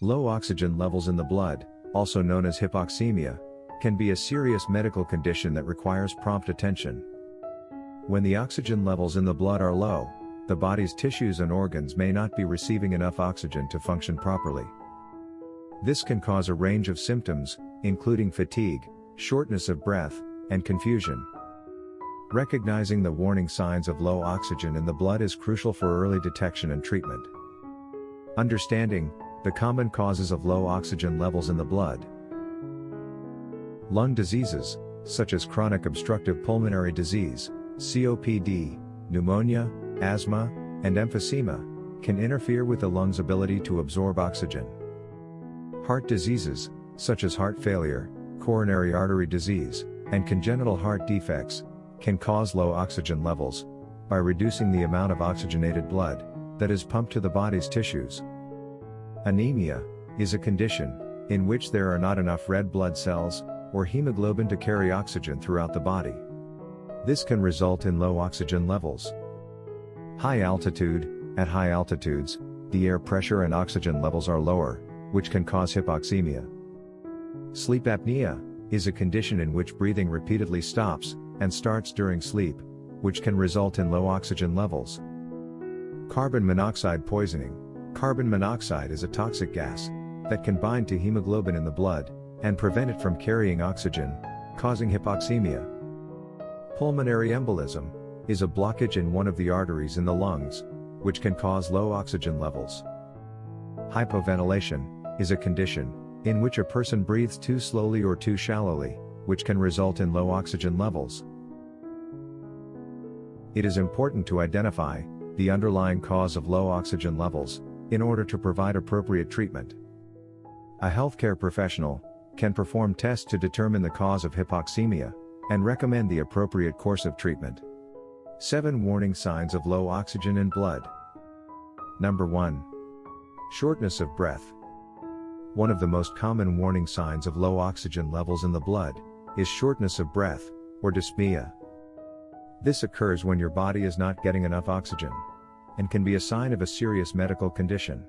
Low oxygen levels in the blood, also known as hypoxemia, can be a serious medical condition that requires prompt attention. When the oxygen levels in the blood are low, the body's tissues and organs may not be receiving enough oxygen to function properly. This can cause a range of symptoms, including fatigue, shortness of breath, and confusion. Recognizing the warning signs of low oxygen in the blood is crucial for early detection and treatment. Understanding the common causes of low oxygen levels in the blood. Lung diseases, such as chronic obstructive pulmonary disease, COPD, pneumonia, asthma, and emphysema, can interfere with the lung's ability to absorb oxygen. Heart diseases, such as heart failure, coronary artery disease, and congenital heart defects, can cause low oxygen levels, by reducing the amount of oxygenated blood, that is pumped to the body's tissues. Anemia, is a condition, in which there are not enough red blood cells, or hemoglobin to carry oxygen throughout the body. This can result in low oxygen levels. High altitude, at high altitudes, the air pressure and oxygen levels are lower, which can cause hypoxemia. Sleep apnea, is a condition in which breathing repeatedly stops, and starts during sleep, which can result in low oxygen levels. Carbon monoxide poisoning. Carbon monoxide is a toxic gas that can bind to hemoglobin in the blood and prevent it from carrying oxygen, causing hypoxemia. Pulmonary embolism is a blockage in one of the arteries in the lungs, which can cause low oxygen levels. Hypoventilation is a condition in which a person breathes too slowly or too shallowly, which can result in low oxygen levels. It is important to identify the underlying cause of low oxygen levels in order to provide appropriate treatment. A healthcare professional can perform tests to determine the cause of hypoxemia and recommend the appropriate course of treatment. 7 Warning signs of low oxygen in blood. Number 1. Shortness of breath. One of the most common warning signs of low oxygen levels in the blood is shortness of breath, or dyspnea. This occurs when your body is not getting enough oxygen and can be a sign of a serious medical condition.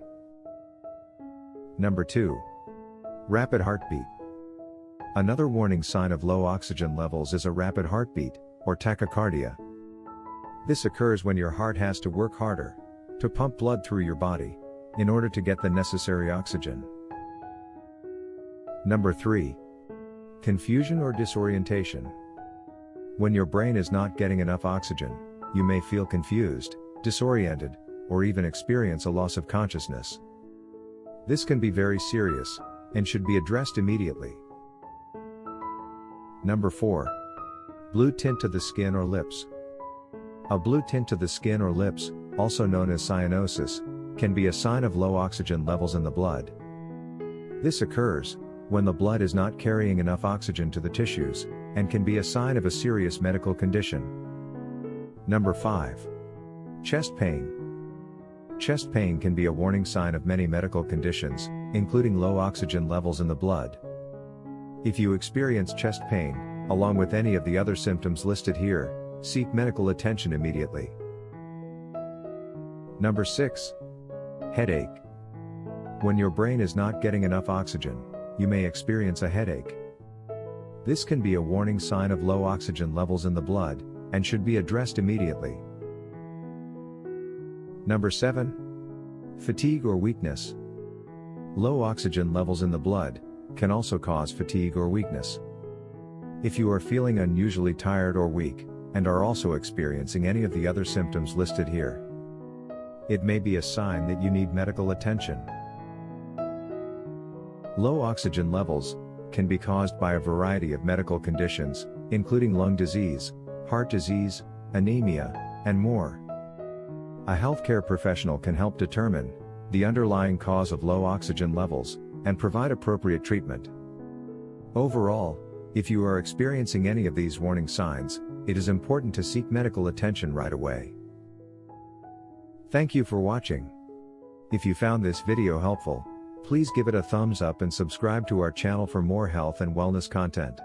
Number 2. Rapid heartbeat. Another warning sign of low oxygen levels is a rapid heartbeat, or tachycardia. This occurs when your heart has to work harder to pump blood through your body in order to get the necessary oxygen. Number 3. Confusion or disorientation. When your brain is not getting enough oxygen, you may feel confused, disoriented, or even experience a loss of consciousness. This can be very serious and should be addressed immediately. Number 4. Blue tint to the skin or lips. A blue tint to the skin or lips, also known as cyanosis, can be a sign of low oxygen levels in the blood. This occurs when the blood is not carrying enough oxygen to the tissues and can be a sign of a serious medical condition. Number 5. Chest pain. Chest pain can be a warning sign of many medical conditions, including low oxygen levels in the blood. If you experience chest pain, along with any of the other symptoms listed here, Seek medical attention immediately. Number 6. Headache. When your brain is not getting enough oxygen, you may experience a headache. This can be a warning sign of low oxygen levels in the blood, and should be addressed immediately. Number 7. Fatigue or weakness. Low oxygen levels in the blood can also cause fatigue or weakness. If you are feeling unusually tired or weak, and are also experiencing any of the other symptoms listed here. It may be a sign that you need medical attention. Low oxygen levels can be caused by a variety of medical conditions, including lung disease, heart disease, anemia, and more. A healthcare professional can help determine the underlying cause of low oxygen levels and provide appropriate treatment. Overall, if you are experiencing any of these warning signs, it is important to seek medical attention right away. Thank you for watching. If you found this video helpful, please give it a thumbs up and subscribe to our channel for more health and wellness content.